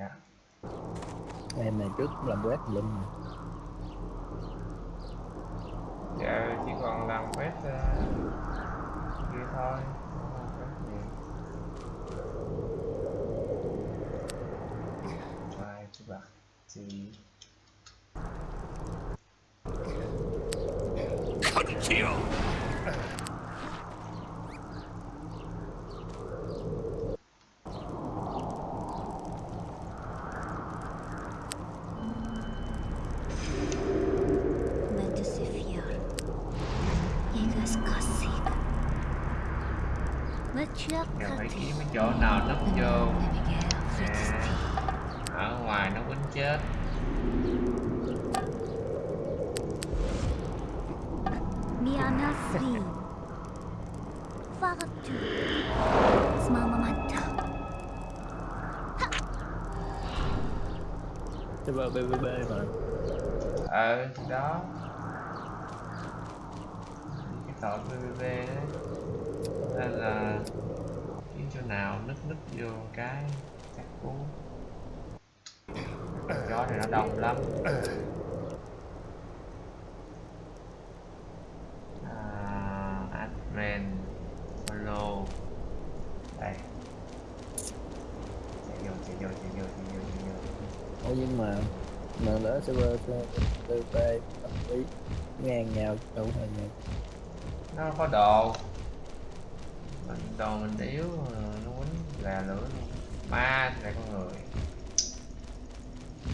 dạ em này trước làm quét lum mà. dạ chỉ còn làm quét uh, kia thôi không làm quét gì. Try to back to Men ser fiar. Jägers kassik. Vad giờ tjöka phải till. kiếm cái chỗ nào nấp vô Navigera fritidstid. ở ngoài nó quýnh chết Miana Srin. Faratu. Smamamata. PVP mà. Ờ thì đó. Cái tội pvp đấy. Nên là kiếm chỗ nào nứt nứt vô cái chắc cú. Chó này nó đông lắm à, admin follow đây chạy vô chạy vô chạy vô chạy vô chạy vô Ủa nhưng mà mà lỡ server BBB tâm lý ngang nhau đâu phải nhau nó có đồ mình đồ mình yếu, nó quýnh là lửa luôn. Ma thì là con người.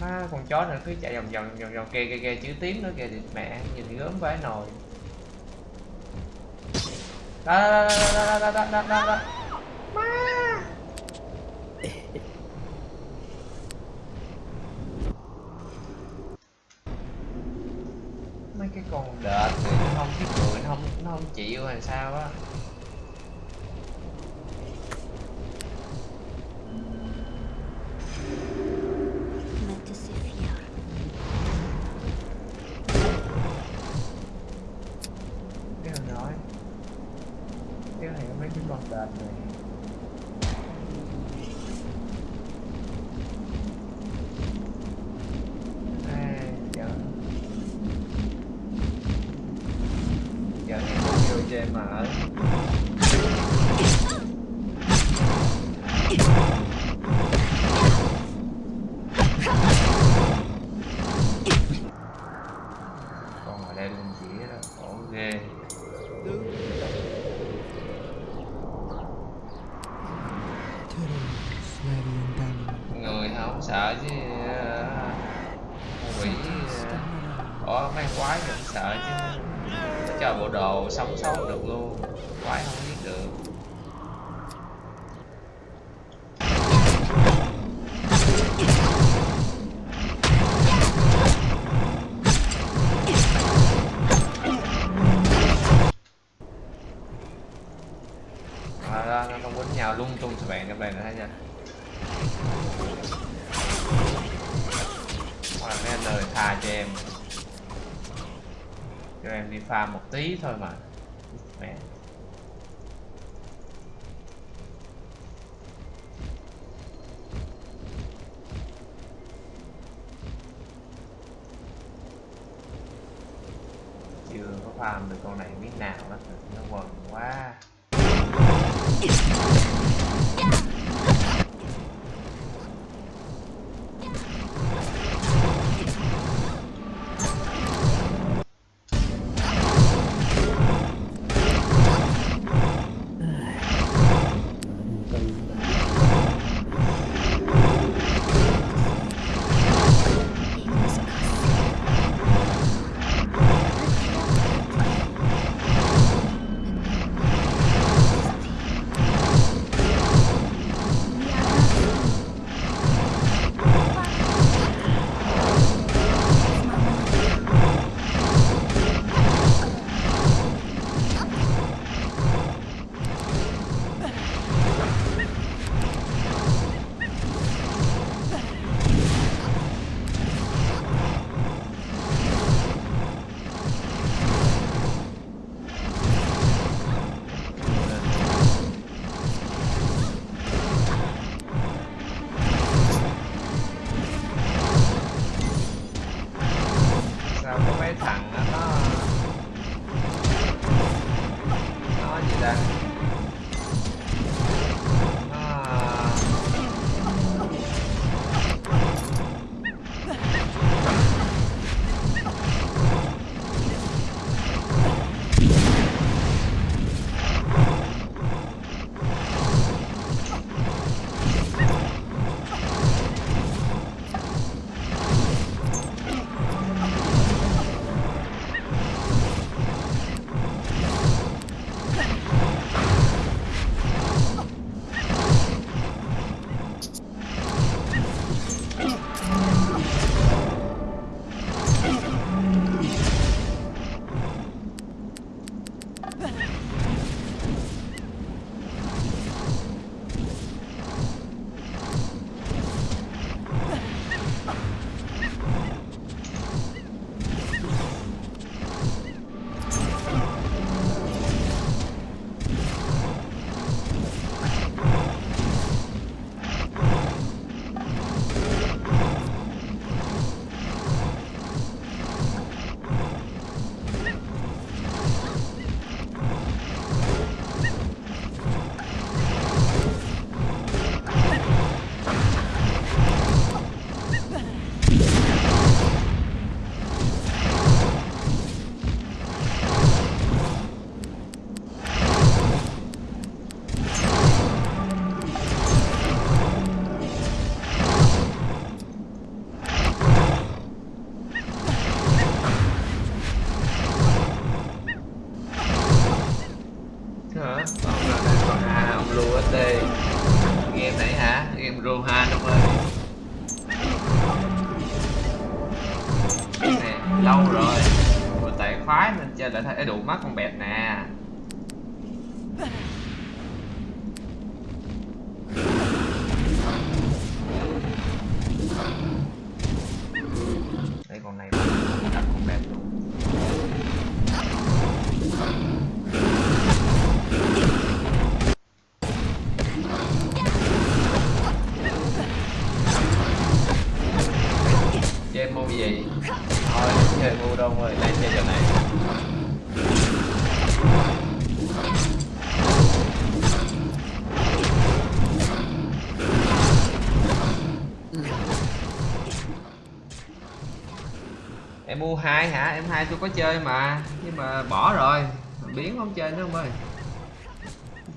Ma, con chó này cứ chạy vòng vòng vòng vòng kia kia kia chữ tím nữa kìa thì mẹ nhìn gớm vãi nồi. Đó đó đó đó đó đó đó đó đó. Farm một tí thôi mà. Mẹ. Chưa có farm được con này biết nào đó nó quần quá. Hai hả? Em hai tôi có chơi mà nhưng mà bỏ rồi. Biến không chơi nữa ông ơi.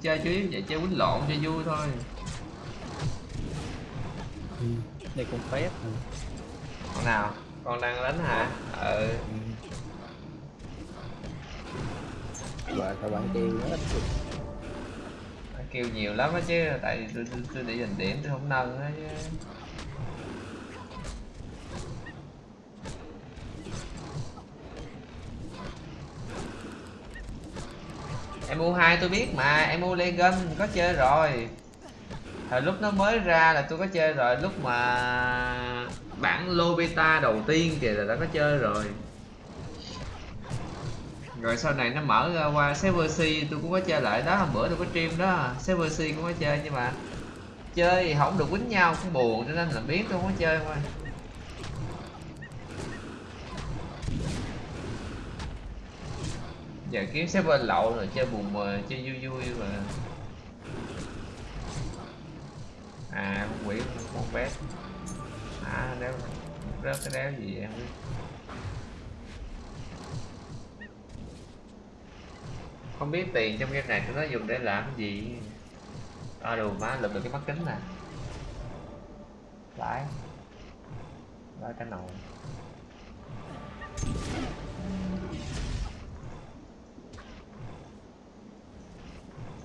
Chơi yếu vậy chơi quýnh lộn cho vui thôi. Ừ. đây con phép ừ. con nào? Con đang đánh hả? Ừ. Và các bạn kêu nó ít kêu nhiều lắm á chứ tại tôi, tôi để dành điểm tôi không nâng á chứ em u hai tôi biết mà, em u Legion có chơi rồi. Thời lúc nó mới ra là tôi có chơi rồi, lúc mà bản lô beta đầu tiên kìa là đã có chơi rồi. Rồi sau này nó mở ra qua server C, tôi cũng có chơi lại đó, hôm bữa tôi có stream đó. Server C cũng có chơi nhưng mà chơi thì không được quýnh nhau, cũng buồn, cho nên là biết tôi không có chơi thôi. Giờ kiếm server lậu rồi chơi buồn mờ chơi vui vui mà. À con quỷ, con bé. À đéo, rớt cái đéo gì em biết không biết tiền trong game này tụi nó dùng để làm cái gì. À đồ má lụm được cái mắt kính nè. Lại lại cái nồi.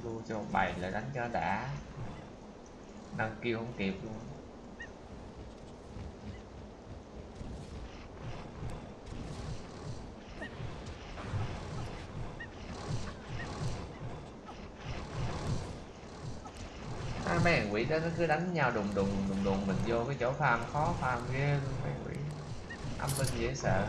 Lưu cho một là đánh cho đã. Nâng kêu không kịp luôn. À, mấy thằng quỷ đó nó cứ đánh nhau đùng đùng đùng đùng mình vô cái chỗ farm khó farm ghê luôn mấy quỷ. Âm binh dễ sợ.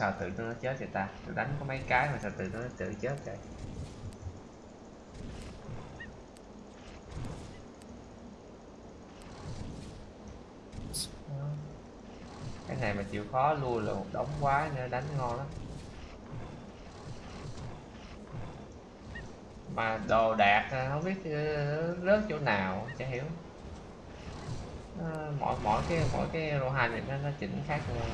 Sao tự nó chết vậy ta? Tôi đánh có mấy cái mà sao tự nó tự chết vậy? Cái này mà chịu khó lui là một đống quá nữa, đánh ngon lắm. Mà đồ đạc à, không biết ờ, rớt chỗ nào, chả hiểu. Ờ, mỗi mỗi cái mỗi cái Rohan này nó nó chỉnh khác nhau.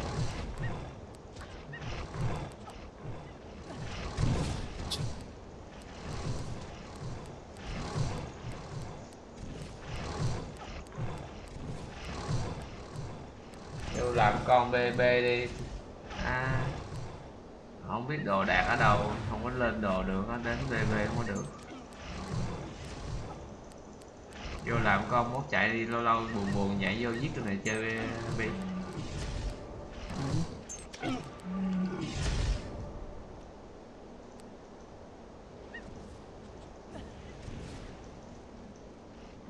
Vô làm b đi. À, không biết đồ đạc ở đâu không có lên đồ được nó đến BB không có được. Vô làm con mốt chạy đi lâu lâu buồn buồn nhảy vô giết cái này chơi b.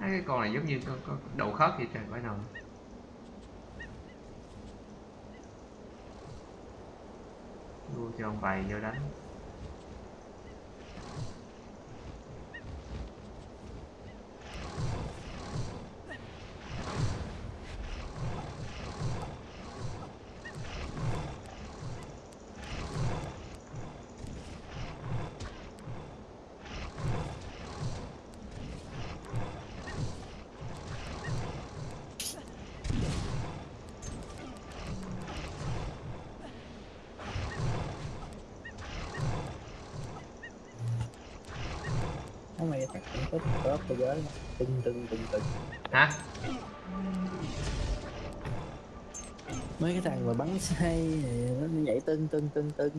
Cái con này giống như con, con đầu khớp vậy trời phải nào Vô cho ông bày vô đánh thích có thế giới tưng tưng tưng tưng hả? Mấy cái thằng mà bắn say thì nó nhảy tưng tưng tưng tưng.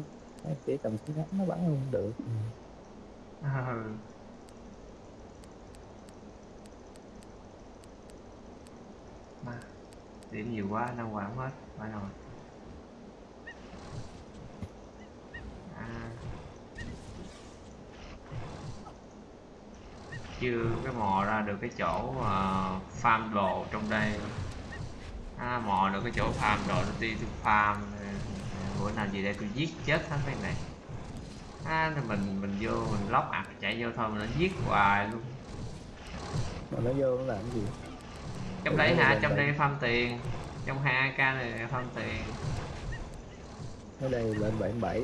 Kiểu cầm súng ngắn nó bắn không được. Ừ. Mà, điểm nhiều quá năng quản hết phải rồi chưa cái mò ra được cái chỗ mà farm đồ trong đây. À, mò được cái chỗ farm đồ nó đi tôi farm bữa nào gì đây tôi giết chết hết mấy này. À, thì mình mình vô mình lóc ạc chạy vô thôi mà nó giết hoài luôn. Mà nó vô nó làm cái gì? Trong đấy hả? trong đây. farm tiền. Trong hai ak này farm tiền. Ở đây lên 77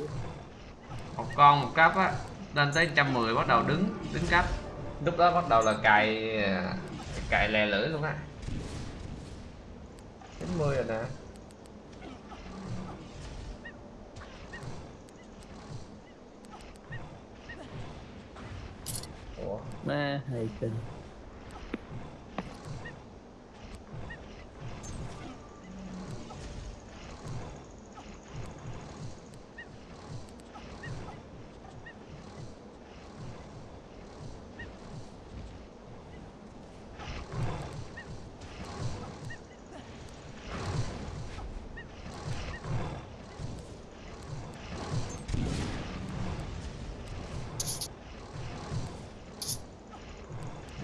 một con một cấp á lên tới 110 bắt đầu đứng đứng cấp lúc đó bắt đầu là cài cài lè lưỡi luôn á. 90 rồi nè. Ủa? Ma hay kinh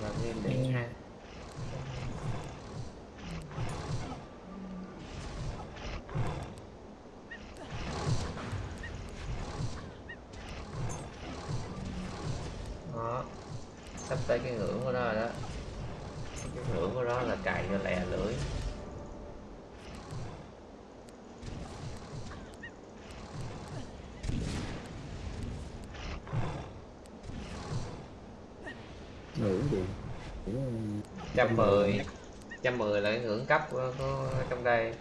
làm như để ha đó sắp tới cái ngưỡng của nó rồi đó. Cái ngưỡng của nó là cài cho lè lưỡi. Ngưỡng gì? Trăm mười. Trăm mười là cái ngưỡng cấp của, của trong đây.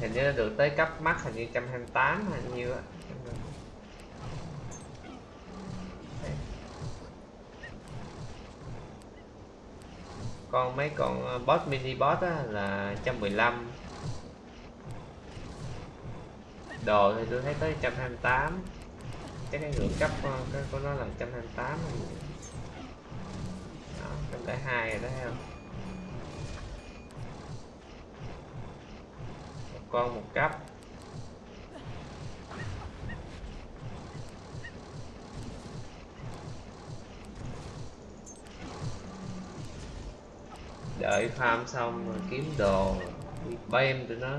Hình như nó được tới cấp max hình như trăm hai tám hay nhiêu á con mấy con ờ, boss, mini boss á, là 115 đồ thì tôi thấy tới 128 chắc cái ngưỡng cấp ờ, cái của nó là 128 đó trong cái hai rồi đó, thấy không? Một con, một cấp. Đợi farm xong rồi kiếm đồ bay em tụi nó.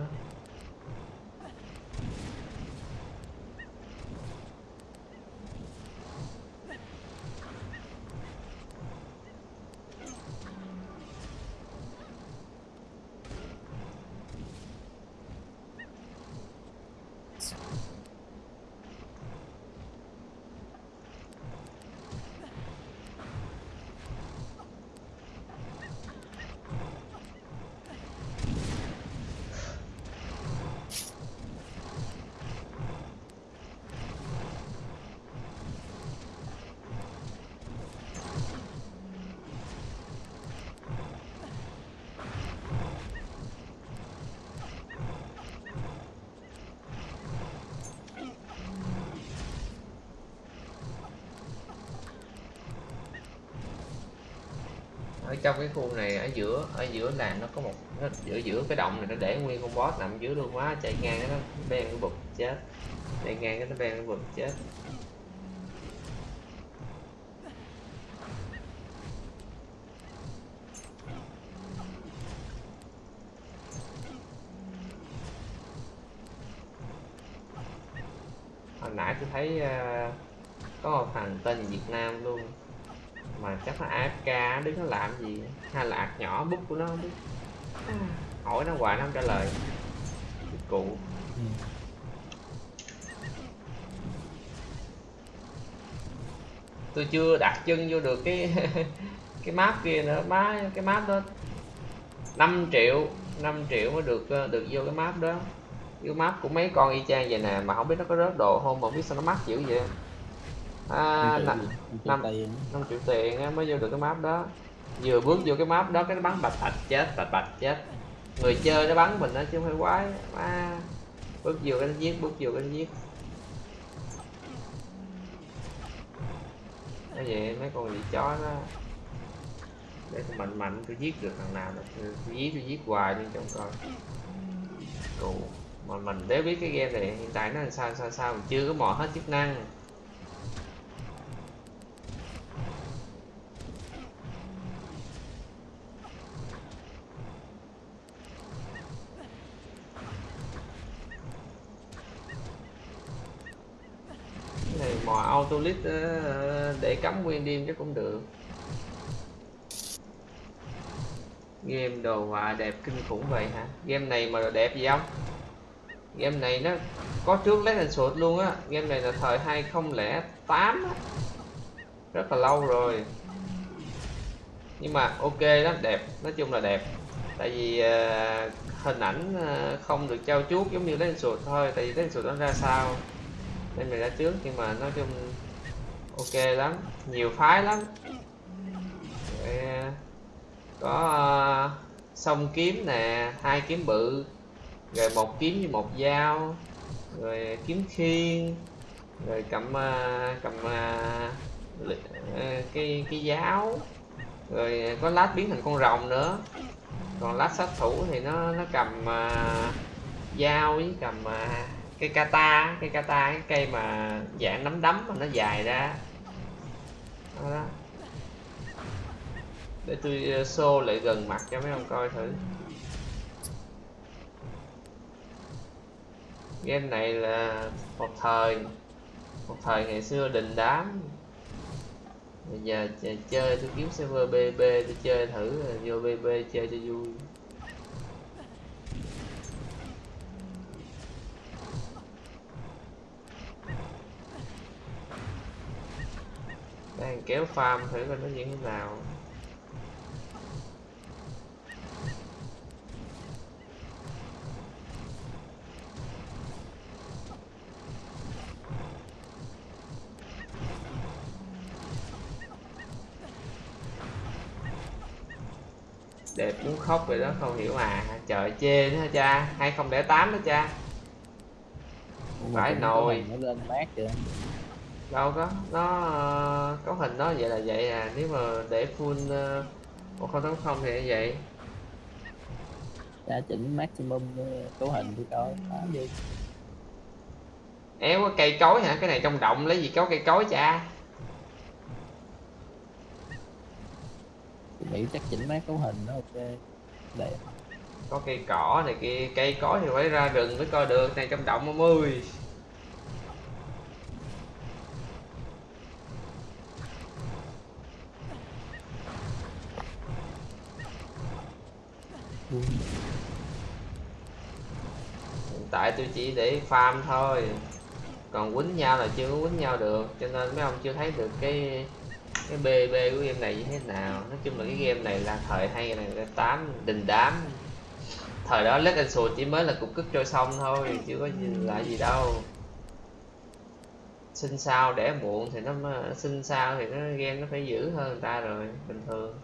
Ở trong cái khu này ở giữa ở giữa làng nó có một nó giữa giữa cái động này nó để nguyên con boss nằm dưới luôn quá chạy ngang nó bèn cái bụt chết. Chạy ngang cái nó bèn cái bụt chết. Hồi nãy tôi thấy uh, có một thằng tên Việt Nam luôn mà chắc nó AFK đứng nó làm gì? Hay là ạc nhỏ bút của nó không biết hỏi nó hoài nó không trả lời. Cụ. Ừ. tôi chưa đặt chân vô được cái cái map kia nữa. Má cái map đó 5 triệu 5 triệu mới được ờ, được vô cái map đó. Cái map của mấy con y chang vậy nè mà không biết nó có rớt đồ không mà không biết sao nó mắc dữ vậy. À, Năm năm triệu gì? Năm triệu năm- tiền. năm triệu tiền á, mới vô được cái map đó vừa bước vô cái map đó cái nó bắn bạch bạch chết bạch bạch chết. Người chơi nó bắn mình đó chứ không phải quái. À, bước vô cái nó giết bước vô cái nó giết. Cái vậy mấy con gì chó nó để tôi mạnh mạnh tôi giết được thằng nào là tôi, giết tôi giết hoài đi trong coi Cụ. mà mình để biết cái game này hiện tại nó làm sao sao sao mình chưa có mò hết chức năng cái autolit auto để cắm nguyên đêm chắc cũng được. Game đồ họa đẹp kinh khủng vậy hả? Game này mà đẹp gì không? Game này nó có trước Let and Shoot luôn á. Game này là thời 2008 á. Rất là lâu rồi. Nhưng mà ok lắm đẹp. Nói chung là đẹp. Tại vì uh, hình ảnh uh, không được trao chuốt giống như Let and Shoot thôi. Tại vì Let and Shoot nó ra sao, nên mình ra trước nhưng mà nói chung ok lắm nhiều phái lắm. Có ờ, uh, song kiếm nè hai kiếm bự rồi một kiếm với một dao rồi kiếm khiên rồi cầm uh, cầm ờ, uh, li- cái cái giáo rồi có lát biến thành con rồng nữa. Còn lát sát thủ thì nó nó cầm uh, dao với cầm uh, cây kata cây kata cái cây mà dạng nắm đấm mà nó dài ra đó, để tôi ờ, xô lại gần mặt cho mấy ông coi thử. Game này là một thời một thời ngày xưa đình đám. Bây giờ chơi tôi kiếm server bb tôi chơi thử vô bb chơi cho vui. Đang kéo farm thử coi nó như thế nào. Đẹp muốn khóc vậy đó không hiểu mà. Trời chê nữa hả cha? 2008 đó cha. Phải nồi. nó lên mát kìa đâu có nó uh, cấu hình nó vậy là vậy à. Nếu mà để full ờ, một uh, 1080 thì như vậy. Đã chỉnh maximum ờ, cấu hình đi coi. Đi éo cây cối hả? Cái này trong động lấy gì có cây cối cha? Nghĩ chắc chỉnh mấy cấu hình nó ok. Đẹp có cây cỏ này kia cây cối thì phải ra rừng mới coi được. Này trong động 10 hiện tại tôi chỉ để farm thôi. Còn quýnh nhau là chưa có quýnh nhau được, cho nên mấy ông chưa thấy được cái cái bb của game này như thế nào. Nói chung là cái game này là thời 2008 đình đám. Thời đó lết anh Shoot chỉ mới là cục cức trôi xong thôi, chưa có gì là gì đâu. Sinh sao đẻ muộn thì nó mới- sinh sao thì nó, game nó phải dữ hơn người ta rồi, bình thường.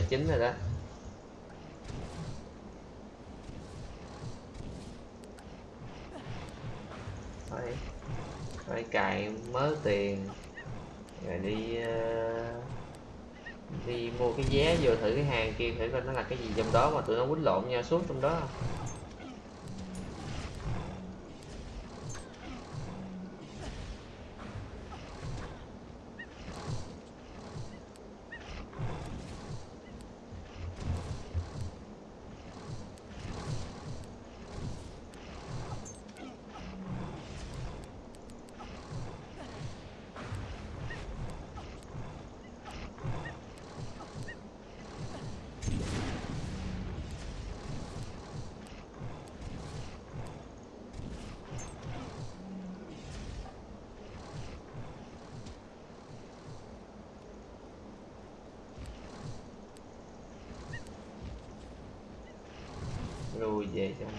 909 rồi đó. Phải phải cài mớ tiền rồi đi uh, đi mua cái vé vô thử cái hàng kia thử coi nó là cái gì trong đó mà tụi nó quýnh lộn nhau suốt trong đó. không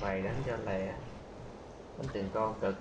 về đánh cho lẹ. Đánh từng con cực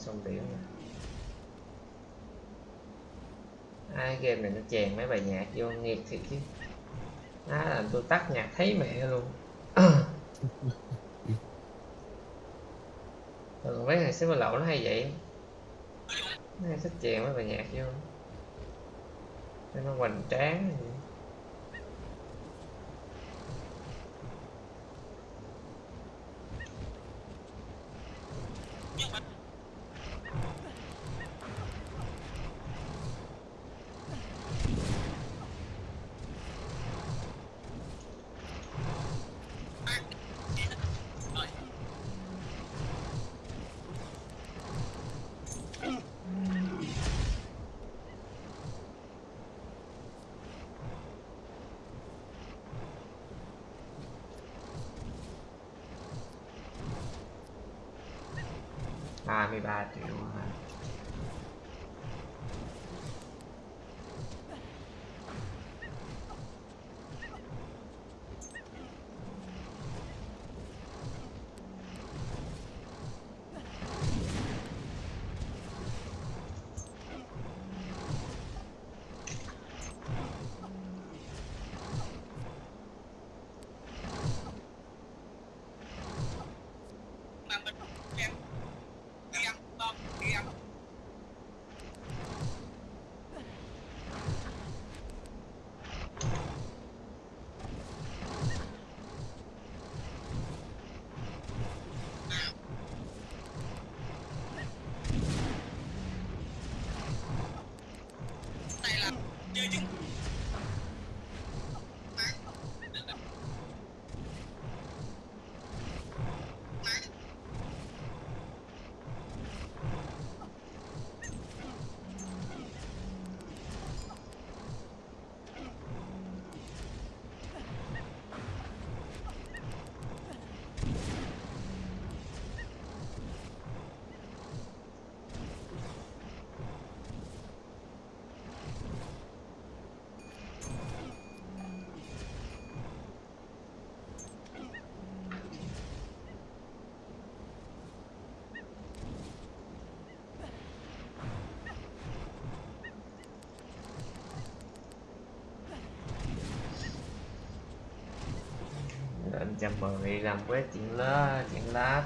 xong rồi ai game này nó chèn mấy bài nhạc vô nghiệt thiệt chứ. Á làm tôi tắt nhạc thấy mẹ luôn. Thường mấy thằng xếp lậu nó hay vậy? Nó hay thích chèn mấy bài nhạc vô. Cho nó hoành tráng vậy. ba mươi ba triệu hả? Anh chào mời làm quét chuyện lá chuyện lát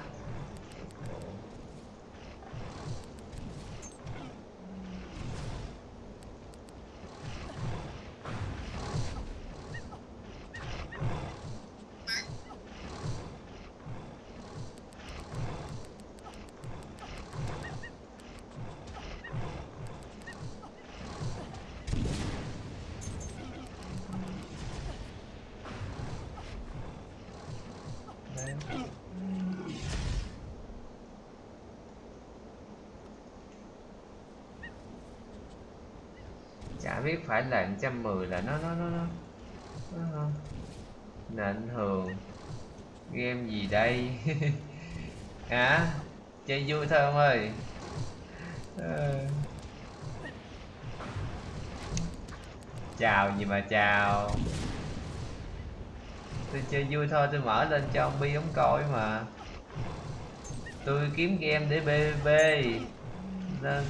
biết phải là 110 là nó nó nó nó, nó ảnh thường game gì đây? Hả? Chơi vui thôi ông ơi. À. chào gì mà chào. Tôi chơi vui thôi tôi mở lên cho ông bi ông coi mà. Tôi kiếm game để bb nên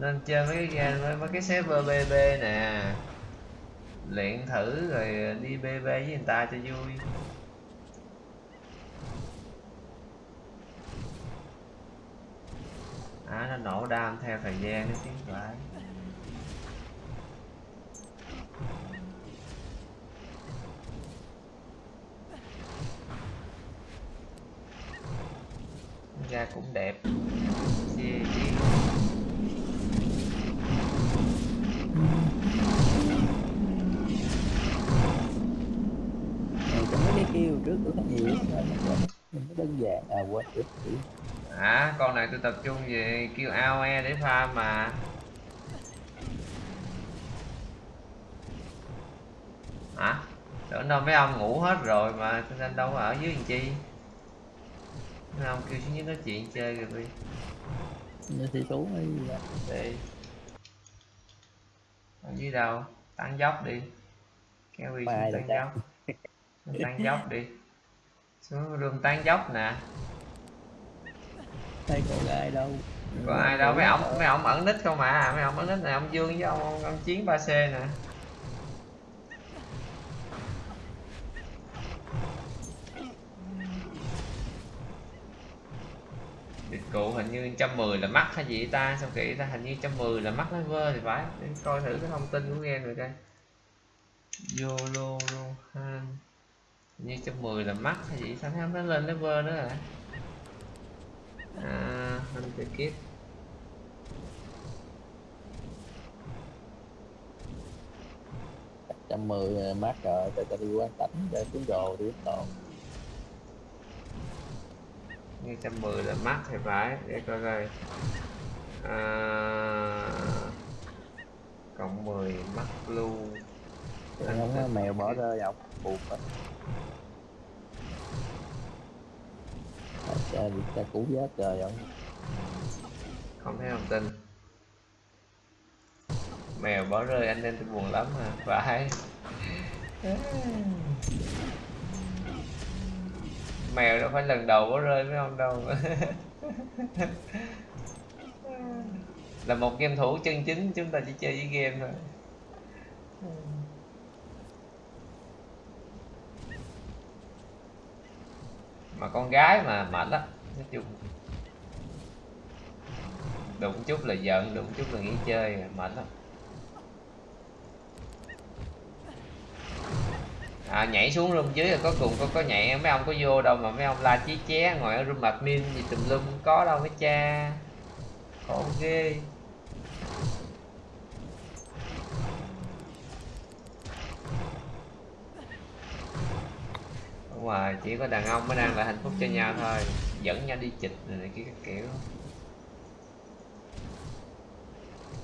nên chơi mấy cái game mấy, mấy cái server bb nè. Luyện thử rồi đi bb với người ta cho vui. À nó nổ đam theo thời gian nó tiến lại tập trung về kêu AOE để farm mà. Hả? Tưởng đâu mấy ông ngủ hết rồi mà nên đâu có ở dưới làm chi? Mấy ông kêu xuống dưới nói chuyện chơi rồi đi như thì gì đó. đi ở dưới đâu? Tăng dốc đi. Kéo đi xuống tăng dốc. Tăng dốc đi. Xuống room tăng dốc nè thấy có ai đâu. Có ai đâu. mấy ổng mấy ổng ẩn nít không mà mấy ổng ẩn nít này ông dương với ông, ông, ông chiến 3 c nè. Địch cụ hình như 110 là mắc hay gì ta? Sao kỹ ta? Hình như 110 là mắc level thì phải. Để coi thử cái thông tin của game rồi coi. YOLO hình như 110 là mắc hay gì? Sao thấy nó lên level nữa rồi à Hunter Kit trăm mười mát rồi tại ta đi quan tánh để xuống đồ đi đồ như 110 là mắc thì phải để coi coi. À, cộng 10 mắc luôn. Thì không mèo bỏ rơi không buộc á cha đi cha cũ giá trời vậy? Không thấy thông tin. Mèo bỏ rơi anh nên tôi buồn lắm mà, phải. Mèo đâu phải lần đầu bỏ rơi với ông đâu. Là một game thủ chân chính, chúng ta chỉ chơi với game thôi. Mà con gái mà mệt lắm nói chung. Đụng chút là giận đụng chút là nghỉ chơi mệt lắm. À, nhảy xuống room dưới rồi có cùng có có nhảy mấy ông có vô đâu mà mấy ông la chí ché ngồi ở room admin gì tùm lum có đâu mấy cha. Khổ ghê. Đúng rồi chỉ có đàn ông mới đang là hạnh phúc cho nhau thôi. Dẫn nhau đi chịch này, này kia các kiểu.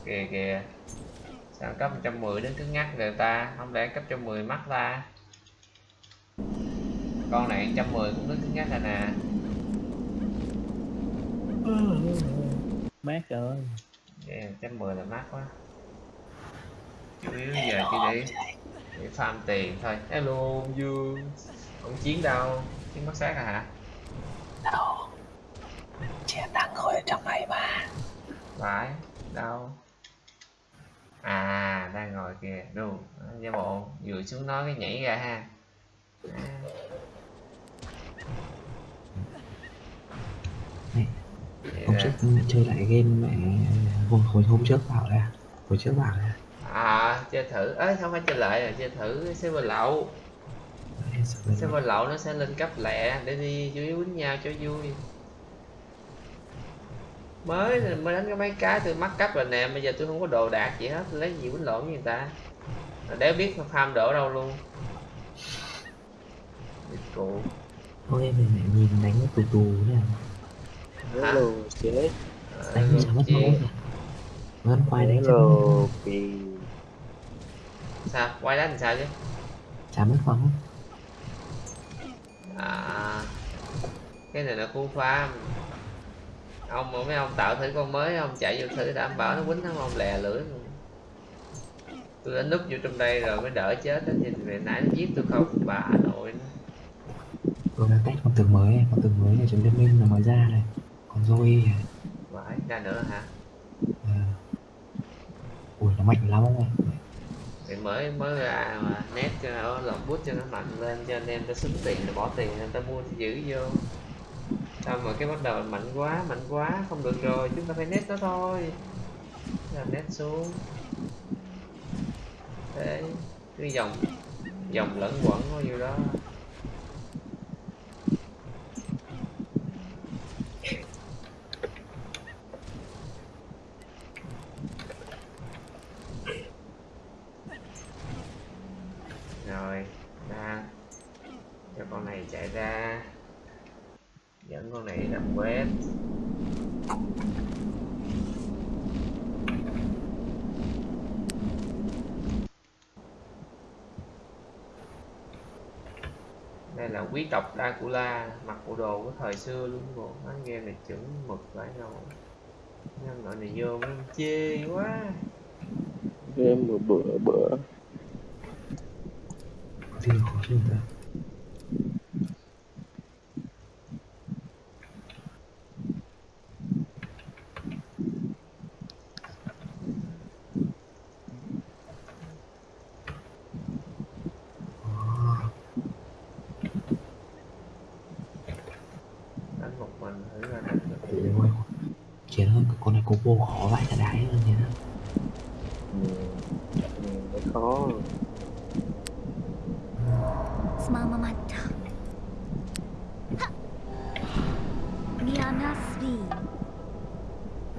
Kìa kìa. Sao cấp 110 đến cứ ngắt người ta? Không lẽ cấp 110 mắc ta? Con này 110 cũng đến cứ ngắt rồi nè. Mát rồi. Yeah, 110 là mắc quá. Chủ yếu giờ chỉ để để farm tiền thôi. Hello dương ông chiến đâu? Chiến mất xác à hả? Đâu? Chị đang ngồi ở trong này mà. Phải. Đâu? À đang ngồi kìa. Đu giả bộ. Vừa xuống nói cái nhảy ra ha. À. Hôm trước chơi lại game mẹ hồi, hồi hôm trước bảo là hồi trước bảo là à chơi thử. Ấy không phải chơi lại là chơi thử server lậu "Ê, sao bây giờ server lậu nó sẽ lên cấp lẹ để đi yếu quýnh nhau cho vui. Mới mới đánh cái mấy cái tôi mắc cấp rồi nè bây giờ tôi không có đồ đạc gì hết tôi lấy gì quýnh lộn với người ta. Đéo biết farm đổ đâu luôn. Địt cụ Ôi em này nhìn đánh tù tù nè Hả? chế Ờ, Đánh sao mất chi. máu. Kìa Vẫn quay đánh sao vì sao? Quay đánh sao chứ? Chả mất phóng à cái này là khu farm ông mà mấy ông tạo thử con mới ông chạy vô thử đảm bảo nó quýnh thắng ông lè lưỡi tôi đã núp vô trong đây rồi mới đỡ chết đó chứ về nãy nó giết tôi không bà nội nó. tôi đang test con tường mới con tường mới này trong liên minh là mới ra này còn Zoe à. vãi ra nữa hả Ờ. ui nó mạnh lắm ông ơi thì mới mới ra mà nét cho nó lọc bút cho nó mạnh lên, cho anh em ta xứng tiền rồi bỏ tiền anh ta mua giữ vô. Xong mà cái bắt đầu mạnh quá mạnh quá, không được rồi, chúng ta phải nét nó thôi. Là nét xuống. Thế cái dòng dòng lẫn quẩn bao nhiêu đó rồi ra cho con này chạy ra dẫn con này đập quét đây là quý tộc Dracula mặc bộ đồ của thời xưa luôn bộ. Bán game này chuẩn mực phải rồi nhân loại này vô mới chê quá. Game bữa bữa bữa. Gì khó chịu ta Ờ, đánh một mình thử ra đánh được Ủa ôi chiến hơn con này có Vô họ vãi cả đáy luôn nhỉ khó.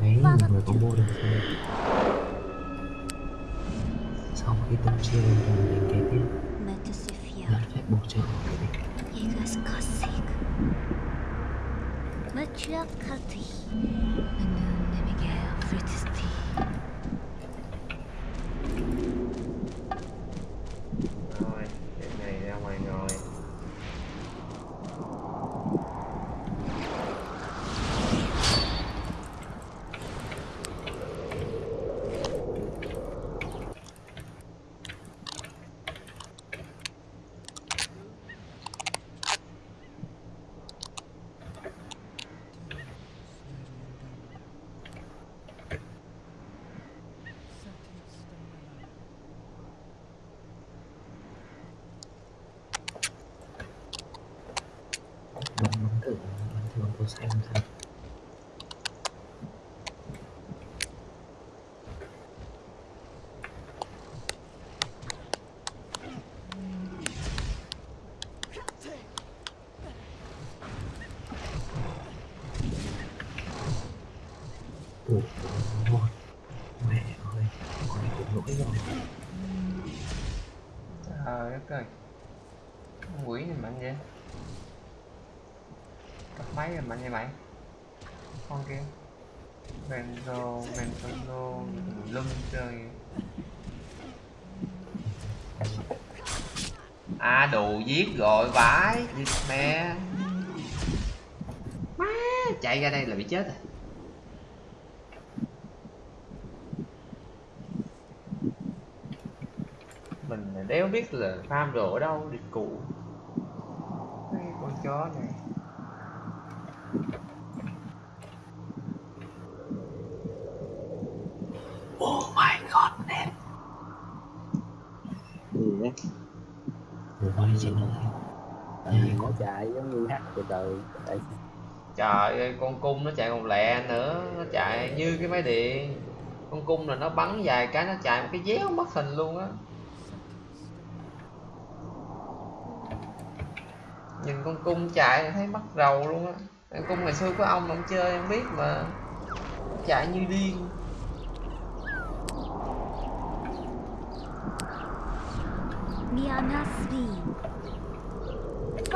Đấy, người có mua được thôi Xong khi tâm chia lên rồi mình kế tiếp. Lật phép buộc chân của mình mature country. The moon, the Miguel, fruit is tea. Máy rồi mạnh vậy mày. Con kia Benzo, Benzo, lưng chơi. À đồ giết rồi vãi Giết mẹ. Má Chạy ra đây là bị chết rồi. Mình đéo biết là farm đồ ở đâu đi cụ con chó này Oh my god, em gì nhé Ủa, chị nói tại vì nó chạy giống như hát từ từ. Trời ơi, con cung nó chạy còn lẹ nữa Nó chạy như cái máy điện. Con cung là nó bắn vài cái nó chạy một cái déo mất hình luôn á. Nhìn con cung chạy thấy mất rầu luôn á. Con cung ngày xưa có ông ông chơi em biết mà. Chạy như điên. 미아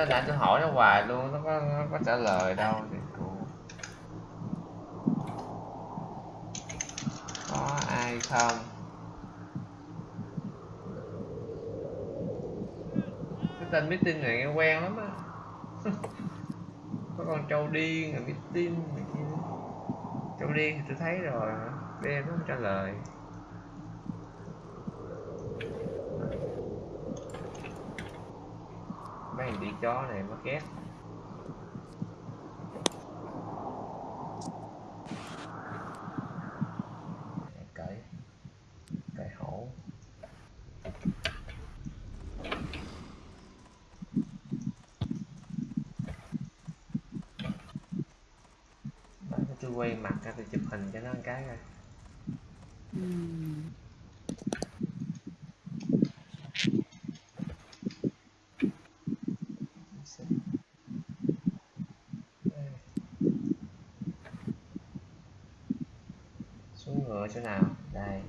nó tin nãy tôi hỏi nó hoài luôn, nó có nó có trả lời đâu thì có ai không? Cái tên meeting này nghe quen lắm á. Có con trâu điên rồi meeting này kia. Trâu điên thì tôi thấy rồi đen nó không trả lời. Mấy thằng đi chó này nó ghét. Cởi cởi hổ. Tôi quay mặt ra tôi chụp hình cho nó một cái coi. Xuống ngựa chỗ nào đây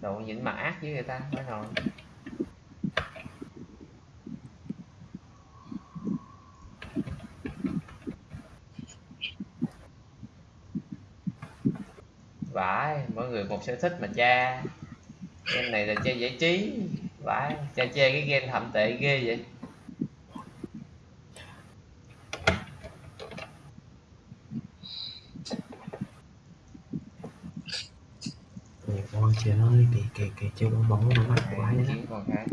độ nhìn mặt ác với người ta mới rồi. Vãi, mỗi người một sở thích mà cha. Game này là chơi giải trí. Vãi, cha chơi cái game thậm tệ ghê vậy Ôi ôi trời ơi, cái cái cái chơi bóng bóng nó mạnh quá khác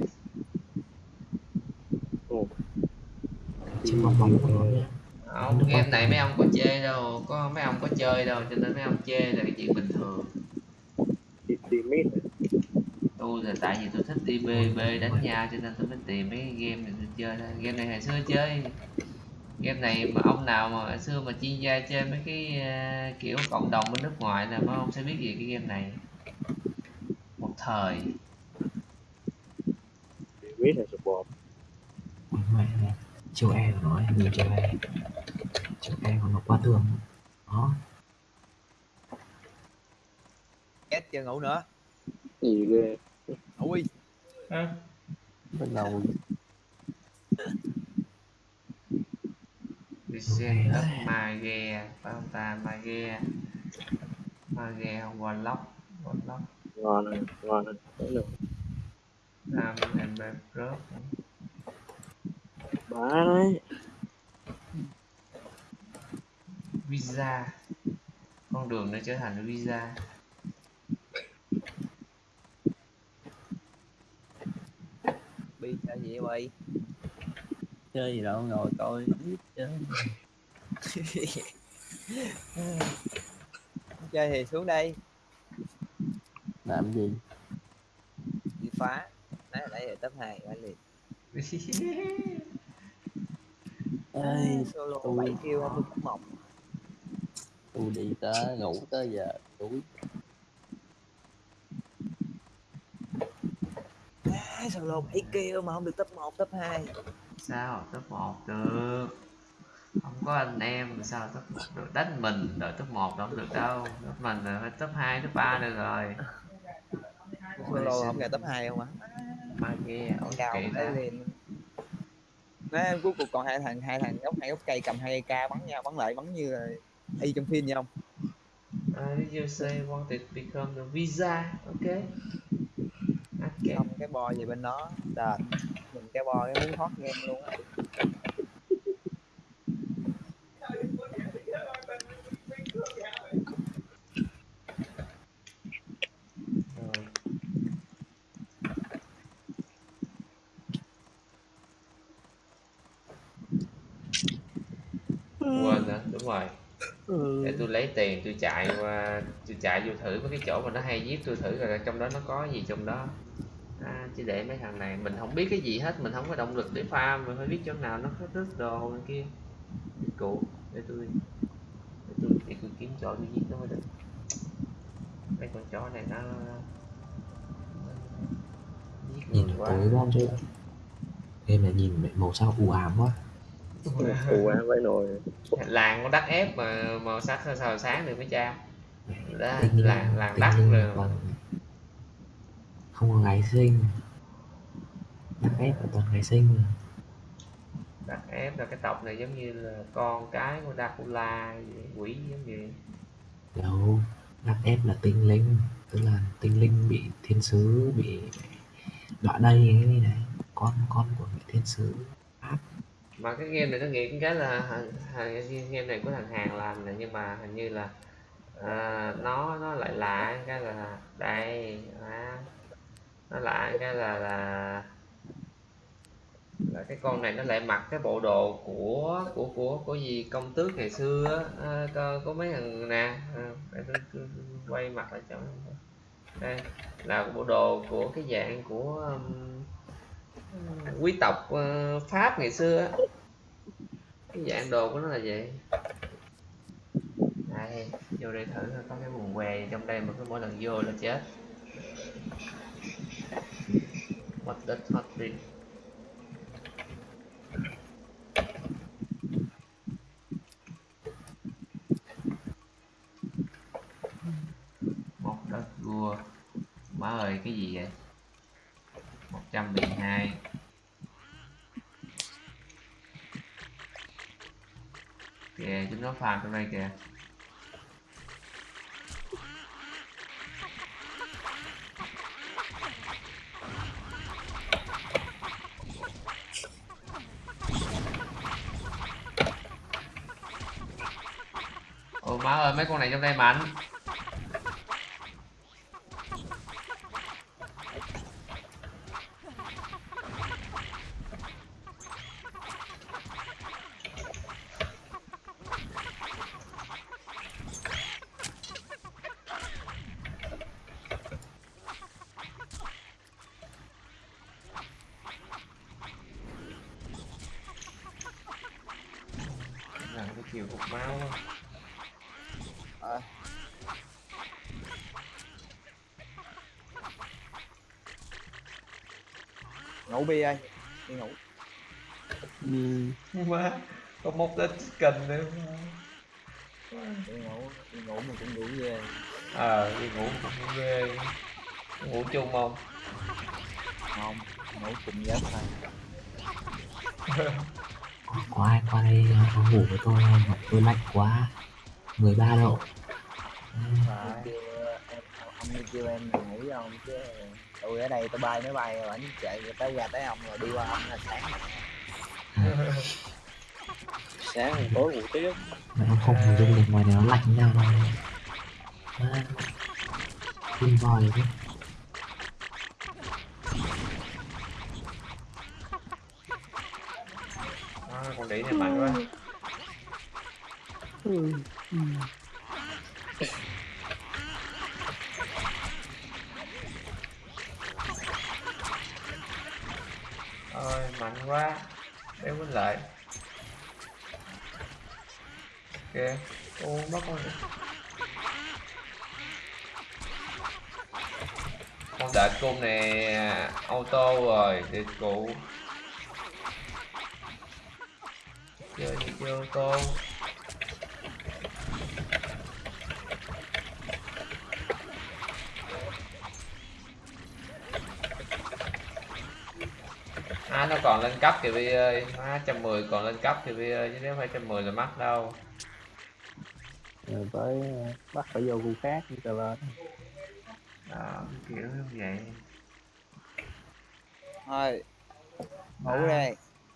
Chơi bóng bóng của nó không game này mấy ông có chơi đâu. Có mấy ông có chơi đâu cho nên mấy ông chê là cái chuyện bình thường. Tôi là tại vì tôi thích đi bê bê đánh nhau cho nên tôi mới tìm mấy cái game này tôi chơi thôi. Game này hồi xưa chơi. Game này mà ông nào mà hồi xưa mà chuyên gia chơi mấy cái ờ, kiểu cộng đồng bên nước ngoài là mấy ông sẽ biết gì cái game này thời. Mít là support Ôi mẹ này, chiều E của nó em nhìn chiều E. Chiều E của nó qua tường. Đó, Két chưa ngủ nữa? Gì ghê. Ui bắt đầu Descent of ta? Mage Mage không? Warlock. Warlock ngon này ngon này đấy được Nam and Rớt. Bá đấy Visa. Con đường nó trở thành Visa. Bi chơi gì vậy chơi gì đâu ngồi coi. Biết chơi chơi thì xuống đây làm gì? Đi phá. Nãy nãy là top 2 phải liền. Ơi solo tôi- 7 kêu không? Được top 1 tôi đi tới ngủ tới giờ tuổi à, solo 7 kêu mà không được top 1 top 2 sao? Top 1 được. Không có anh em thì sao top 1 được? Đánh mình đợi top 1 đâu không được đâu. Top mình là phải top 2 top 3 được rồi solo không nghe top 2 không á Mage ôi cao kệ tới liền. Nó cuối cùng còn hai thằng hai thằng gốc hai gốc cây cầm hai cây k bắn nhau bắn lại bắn như là y trong phim vậy không? Uh, you say wanted to become the visa ok. Ok. Xong cái bo gì bên đó đền. Mình cái bo cái muốn thoát game luôn á rồi quên nữa đúng rồi để tôi lấy tiền tôi chạy qua tôi chạy vô thử mấy cái chỗ mà nó hay giết tôi thử rồi trong đó nó có gì trong đó à, chứ để mấy thằng này mình không biết cái gì hết mình không có động lực để farm mình phải biết chỗ nào nó có rớt đồ này kia cụ để tôi để tôi để tôi kiếm chỗ tôi giết nó mới được mấy con chó này nó nhìn tối bom chưa? Game này nhìn màu sao u ám quá. Phù quá với nồi làng có đắt ép mà màu sắc sao sao sáng được mấy cha? Đó, linh làng đất rồi. còn không có gái sinh. Đắc ép là toàn gái sinh rồi Đắc ép là cái tộc này giống như là con cái của Dracula vậy, quỷ giống vậy. Đâu đắc ép là tinh linh tức là tinh linh bị thiên sứ bị đọa đây ấy này. Con con của vị thiên sứ mà cái game này nó nghĩ cái là game này của thằng hàng làm này nhưng mà hình như là à, nó nó lại lạ cái là đây à, nó lạ cái là là là cái con này nó lại mặc cái bộ đồ của của của của gì công tước ngày xưa á. À, có, có mấy thằng nè à, quay mặt lại cho đây là bộ đồ của cái dạng của um, quý tộc ờ, pháp ngày xưa á. Cái dạng đồ của nó là vậy. Đây, vô đây thử có cái buồn què trong đây mà cứ mỗi lần vô là chết. What the hot drink một đất vua. Má ơi, cái gì vậy? 112 kìa, chúng nó farm trong đây kìa. Ô, má ơi, mấy con này trong đây mạnh là cái chiều cục máu á. Ờ. ngủ bi ơi. Đi ngủ. Ừ. má có móc tới chicken nữa. Đi ngủ đi ngủ mà cũng ngủ về ờ đi ngủ cũng ghê. Ngủ chung không? Không ngủ cùng giấc thôi. Có, ai qua đây có ngủ với tôi không tôi lạnh quá. 13 độ Ông kêu em ông đi kêu em là ngủ với ông chứ tôi ở đây tôi bay máy bay rồi ảnh chạy tới ra tới ông rồi đi qua ông là sáng. Sáng hôm tối ngủ tiếp. Mà em không dung được ngoài này nó lạnh như nào đâu à, tin vòi chứ à, con đĩ này mạnh quá Ừ. Ừ. ôi mạnh quá đéo quýnh lại kìa ô mất con này. con đợi cung này auto rồi đi cũ. Chơi đi chơi auto À, nó còn lên cấp kìa Vi ơi. Má 110 còn lên cấp kìa Vi ơi Chứ nếu phải 110 là mắc đâu. Rồi tới bắt phải vô khu khác đi trở lên. Đó, kiểu như vậy. Thôi. Ngủ đây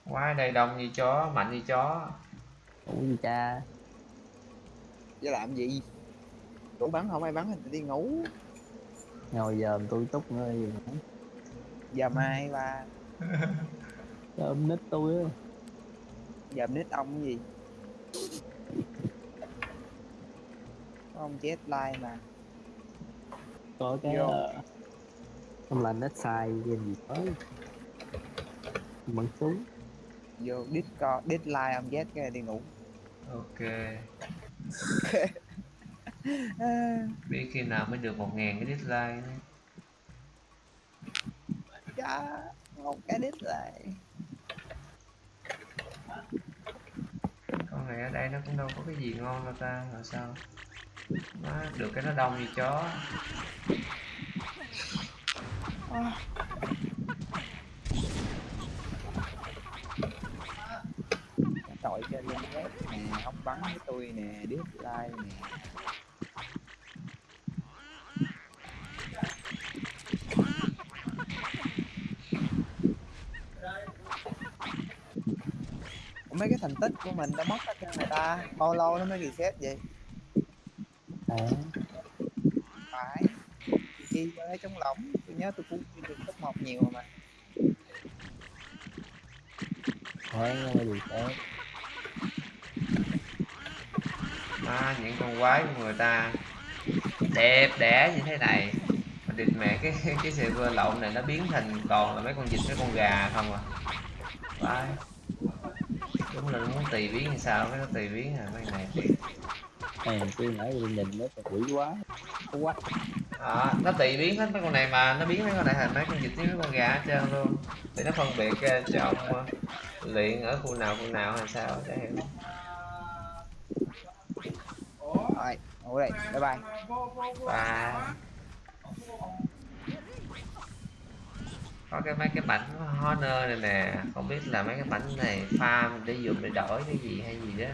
Quá đầy đông như chó, mạnh như chó. Ngủ gì cha. Chứ làm gì? Đủ bắn không ai bắn thì đi ngủ. Ngồi giờ tôi túc nữa gì nữa. Giờ mai ba. Ôm nít tôi á. Giờ nít ông cái gì? Ông chết like mà có cái Vô. ờ, không là nít sai game gì tới. Bắn súng. Vô discord deadline ông chết cái đi ngủ. Ok. Biết khi nào mới được 1.000 cái dislike nữa. chá, một cái deadline Con này ở đây nó cũng đâu có cái gì ngon đâu ta Rồi sao đó, được cái nó đông như chó. Tội cho lên ghét nè không bắn với tôi nè dislike nè. Mấy cái thành tích của mình đã mất hết cho người ta bao lâu nó mới reset vậy? À, phải chi lấy trống lỏng. Tôi nhớ tôi cũng được top một nhiều mà. Thôi nhưng mà gì thế Má, những con quái của người ta. Đẹp đẽ như thế này. Mà địt mẹ cái cái server lậu này nó biến thành còn là mấy con vịt mấy con gà không à? Vãi. đúng là nó muốn tùy biến như sao? Cái nó tùy biến à? Mấy này này tôi nãy tôi nhìn nó quỷ quá. Có quá à, nó tùy biến hết mấy con này mà nó biến mấy con này thành mấy con vịt với mấy con gà hết trơn luôn. Để nó phân biệt cho ông ờ, luyện ở khu nào khu nào hay sao để hiểu. Rồi ngủ đây bye bye. Và có cái mấy cái bánh honor này nè không biết là mấy cái bánh này farm để dùng để đổi cái gì hay gì đó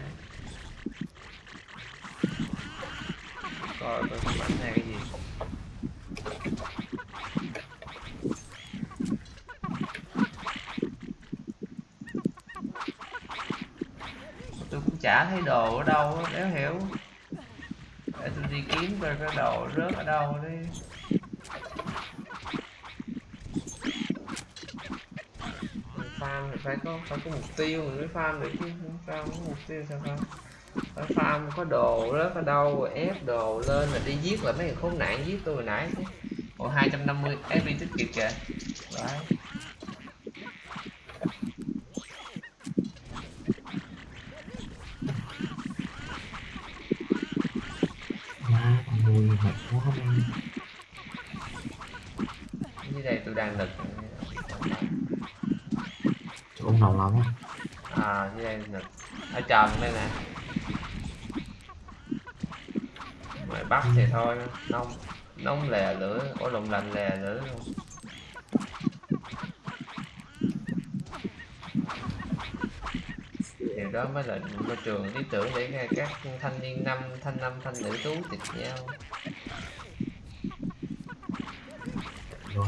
coi tôi cái bánh cái gì. Tôi cũng chả thấy đồ ở đâu đéo nếu hiểu. Để tôi đi kiếm coi cái đồ rớt ở đâu đi. Farm thì phải có phải có mục tiêu mình mới farm được chứ, không farm không có mục tiêu sao farm phải farm có đồ rớt ở đâu rồi ép đồ lên là đi giết là mấy người khốn nạn giết tôi hồi nãy. Ồ 250 FP tích kịp kìa. Đấy. Nuôi mệt quá đi dưới đây? Tôi đang lực chỗ ông nào lắm á. À dưới đây? Lực ở trần đây nè ngoài bắc thì thôi nông nóng lè lửa, ổ lồng lành lè lửa luôn. Điều đó mới là môi trường lý tưởng để các thanh niên năm, thanh năm, thanh nữ tú tịch nhau rồi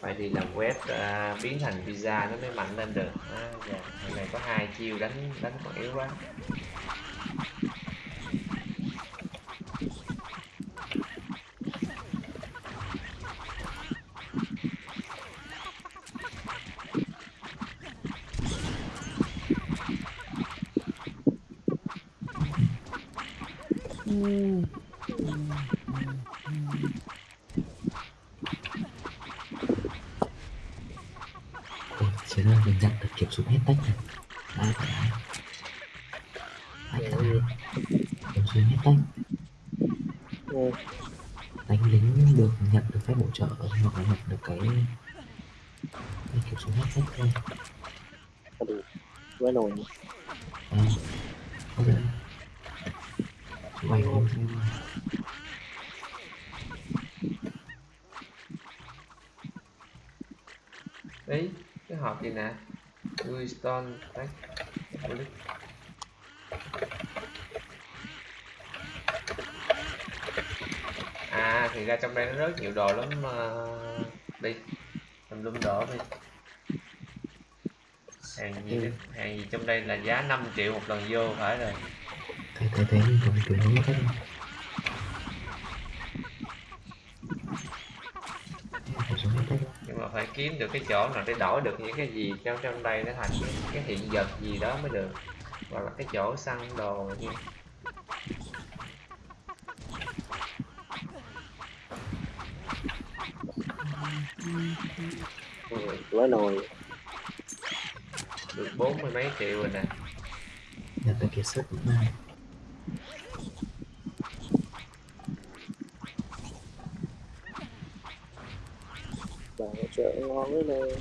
phải đi làm web à, biến thành pizza nó mới mạnh lên được à, dạ. Này có hai chiêu đánh đánh còn yếu quá Ôi, chế ra mình nhận được kiểm soát hết tách này Đấy, phải đấy Tách rồi Kiểm soát hết tách Ừ. Đánh lính được nhận được phép hỗ trợ Hoặc là nhận được cái cái kiểm soát hết tách thôi quá nồi À, có thể Chú bay không đấy, cái hộp gì nè? Wiston đấy à thì ra trong đây nó rất nhiều đồ lắm mà đi tùm lum đồ đi hàng gì hàng gì trong đây là giá 5 triệu một lần vô phải rồi. Thế thế thế mình còn kiểu nó mất hết rồi nhưng mà phải kiếm được cái chỗ nào để đổi được những cái gì trong trong đây nó thành cái, hiện vật gì đó mới được. Hoặc là cái chỗ săn đồ nha quá nồi được bốn mươi mấy triệu rồi nè. Nhận được kiệt sức này trợ ngon đấy nè.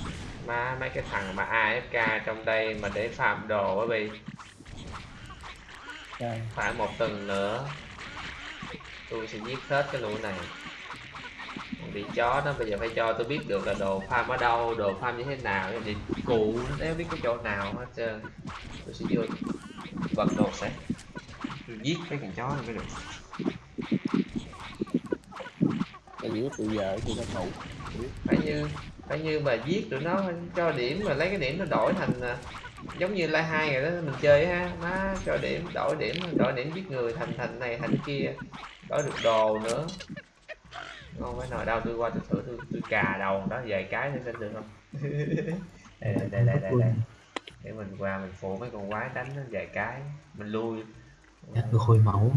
Má mấy cái thằng mà AFK trong đây mà để farm đồ á bi. Trời, phải một tuần nữa. Tôi sẽ giết hết cái lũ này bị chó đó bây giờ phải cho tôi biết được là đồ farm ở đâu đồ farm như thế nào thì cụ đéo biết cái chỗ nào hết trơn. Tôi sẽ vô vật đồ sẽ tôi giết cái con chó này mới được. Cái gì tụi giờ tụi nó ngủ phải như phải như mà giết tụi nó cho điểm mà lấy cái điểm nó đổi thành à, giống như lai hai rồi đó mình chơi ha má cho điểm đổi điểm đổi điểm giết người thành thành này thành kia đổi được đồ nữa không phải nào đâu tôi qua tôi thử tôi, tôi cà đầu đó vài cái thì xem được không? Đây đây đây đây đây, đây. để mình qua mình phụ mấy con quái đánh nó vài cái mình lui. Nhắc được hồi máu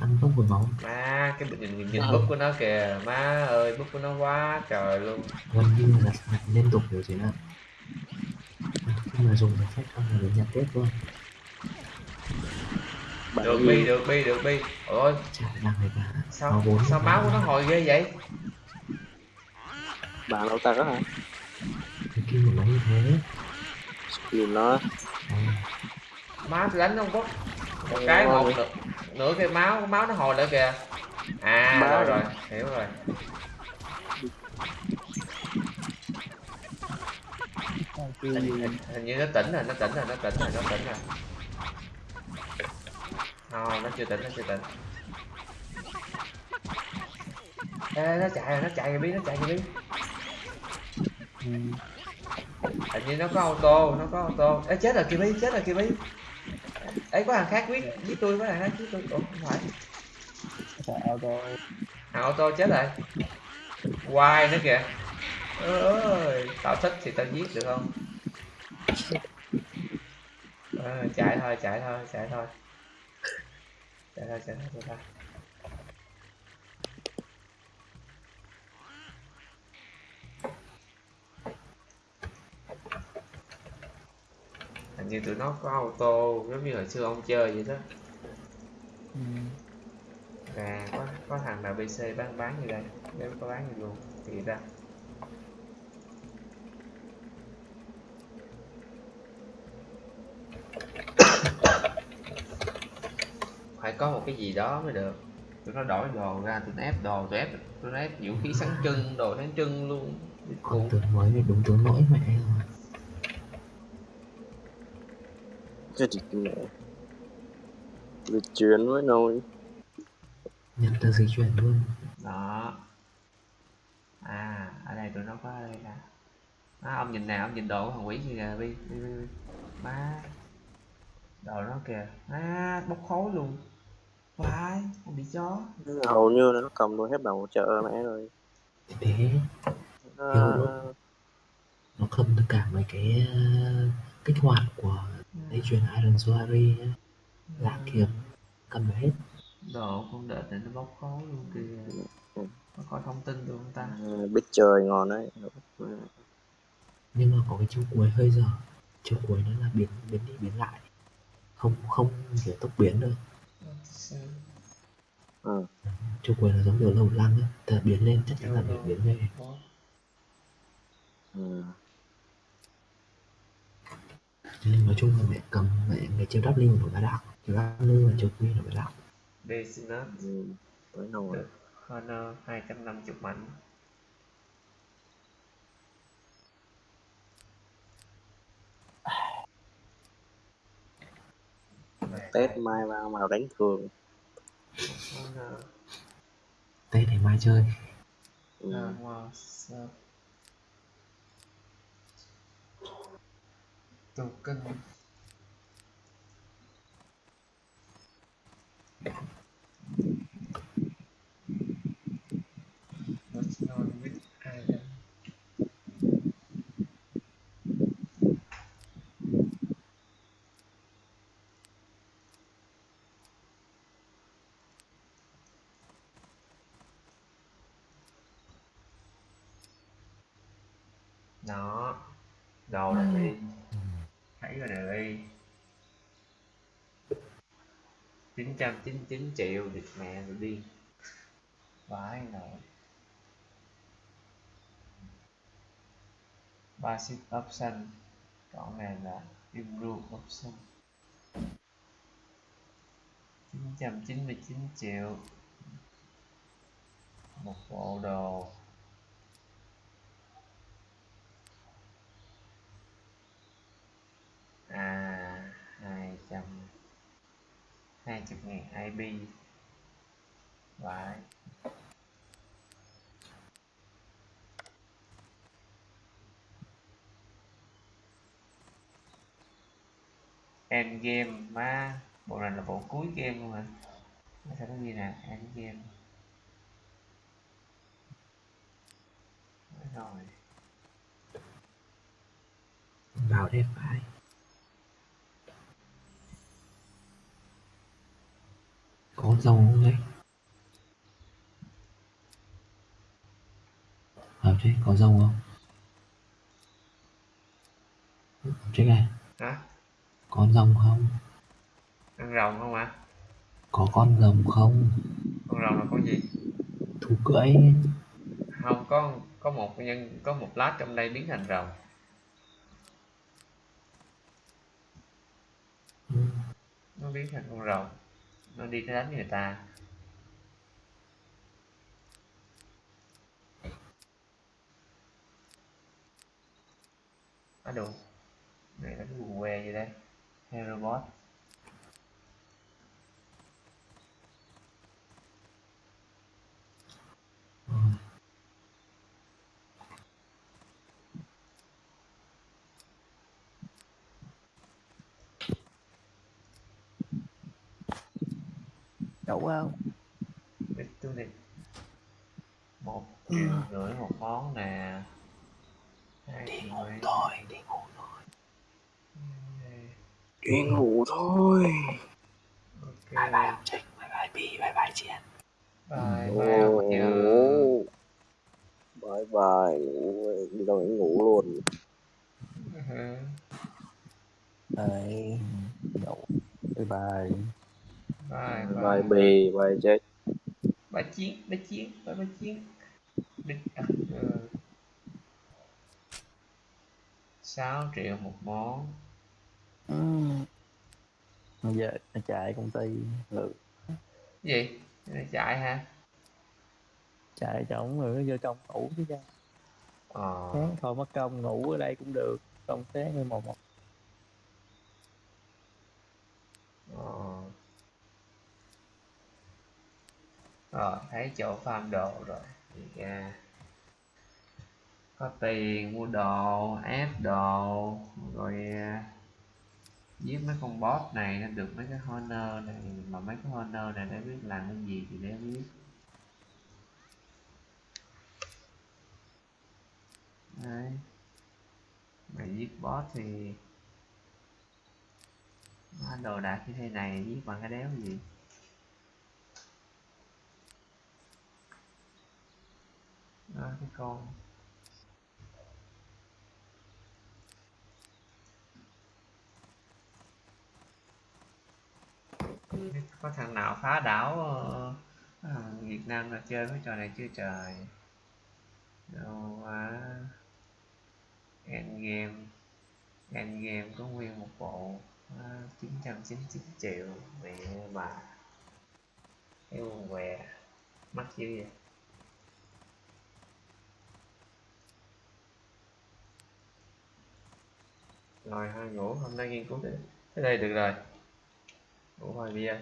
tăng tốc hồi máu. Má cái nhìn nhìn, nhìn búp của nó kìa. Má ơi búp của nó quá trời luôn. Gần như là liên tục rồi chị ạ. Khi mà dùng được phép không là được nhặt tiếp luôn bạn được bi được bi được bi. Ôi. Sao sao máu của nó hồi ghê vậy? Bạn đâu ta có hả? Cái kia của nó như thế. Skill nó. Máu tôi đánh không có. Một cái một nửa, nửa cái máu máu nó hồi lại kìa. À Máu rồi rồi. hiểu rồi. Kêu. Hình, hình, hình như nó tỉnh rồi nó tỉnh rồi nó tỉnh rồi nó tỉnh rồi không nó chưa tỉnh nó chưa tỉnh. Ê, nó chạy rồi nó chạy rồi biết nó chạy rồi biết ừ, hình như nó có ô tô nó có ô tô. Ê, chết rồi kìa bi chết rồi kìa bi. Ấy có thằng khác quyết giết tôi có thằng khác giết tôi. Ủa không phải. Thằng ô tô chết rồi. Hoài nữa kìa. Ơi tao thích thì tao giết được không? Ờ, chạy thôi chạy thôi chạy thôi chạy thôi chạy thôi chạy thôi hình như tụi nó có tô giống như hồi xưa ông chơi vậy đó. Ừ. à có có thằng nào bc bán bán như đây? Nếu có bán gì luôn thì ra phải có một cái gì đó mới được. Tụi nó đổi đồ ra tụi nó ép đồ tụi ép tụi nó ép vũ khí sáng trưng đồ sáng trưng luôn. Cũng tướng mới thì đúng tướng lỗi mẹ rồi cái gì mẹ lịch chuyển với nồi nhận tờ di chuyển luôn. Đó. À ở đây tụi nó có ở đây nè. À, ông nhìn nào ông nhìn đồ của thằng quỷ kia kìa bi. má. Đồ nó kìa. À bốc khói luôn phải ông bị chó. Hầu như là nó cầm đôi hết bảo hỗ trợ mẹ rồi. Thì thế nó, Hiểu. nó cầm tất cả mấy cái ờ, kích hoạt của dây chuyền Iron Soari nhá. Lạ kiếm cầm được hết. Đồ không đợi để nó bốc khói luôn kìa. Có coi thông tin được không ta? Ờ, biết chơi ngon đấy. Nhưng mà có cái chiêu cuối hơi dở. Chiêu cuối nó là biến biến đi biến lại. Không không kiểu tốc biến được ừ. chiêu cuối là giống kiểu lầu lăng á ta biến lên chắc chắn là phải biến về Ừ. Nên nói chung là mẹ cầm mẹ cái chiêu W của nó đạo chiêu W và chiêu Q là phải đạo Business Ừ. với nồi Honor 250 mảnh tết mai vào màu đánh thường. Tết để mai chơi. Ừ. Armor Sub Token đồ này đi. Thấy rồi này đi 999 triệu được mẹ rồi đi. Vãi nồi basic option còn này là improve option. 999 triệu. Một bộ đồ 20.000 IP và end game mà bộ này là bộ cuối game luôn hả? Sẽ có gì nè end game. Rồi. Vào đây phải. Có rồng không đấy? Vào đây có rồng không? Check này. Hả? Có rồng không? Ăn rồng không ạ? Có con rồng không? Con rồng là con gì? Thú cưỡi. Không có có một nhân có một lát trong đây biến thành rồng. Ừ, nó biến thành con rồng nó đi nó đánh người ta. Á đủ này là cái quần que gì đây hero bot đậu không biết tôi đi. Một triệu rưỡi một món nè. Hai đi ngủ thôi đi ngủ thôi. Đi ngủ thôi. Bye ok. Bye ông Trinh bye bye Pi bye bye Chiến bye bye ông nhớ bye bye. Ngủ đi đâu ngủ luôn. Ừ. Đấy, đậu bye bye bye bye bì bye chết ba chiến ba chiến ba ba chiến. Đích à, ừ. 6 triệu một món. Ừm. bây giờ nó chạy công ty lượt gì? Này chạy hả? Chạy chổng rồi nó vô trong ngủ chứ cha. Ờ. Sáng thôi mất công ngủ ở đây cũng được. Công sáng mới một một. Ờ rồi thấy chỗ farm đồ rồi. Thì ra có tiền mua đồ, ép đồ, rồi à, giết mấy con boss này nó được mấy cái honor này, mà mấy cái honor này để biết làm cái gì thì để biết. Đấy. Mà giết boss thì đồ đạc như thế này giết bằng cái đéo gì? Đó cái con. Có thằng nào phá đảo ờ, ờ, Việt Nam là chơi cái trò này chưa trời? Đâu quá Endgame Endgame có nguyên một bộ ờ, à, 999 triệu. Mẹ bà. Cái quần què. Mắc dữ vậy. Rồi hai ngủ hôm nay nghiên cứu thế, thế đây được rồi. Ngủ hoài bia.